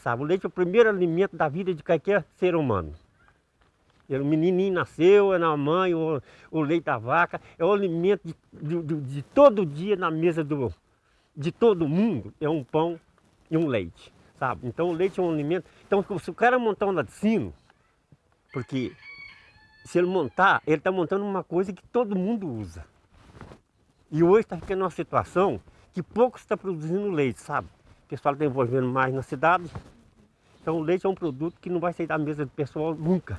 Sabe, o leite é o primeiro alimento da vida de qualquer ser humano. O menininho nasceu, é na mãe, o, o leite da vaca, é o alimento de, de, de, todo dia na mesa do, de todo mundo, é um pão e um leite, sabe? Então o leite é um alimento... Então se o cara montar um laticínio, porque se ele montar, ele está montando uma coisa que todo mundo usa. E hoje está ficando uma situação que pouco está produzindo leite, sabe? O pessoal está envolvendo mais na cidade. Então o leite é um produto que não vai sair da mesa do pessoal nunca.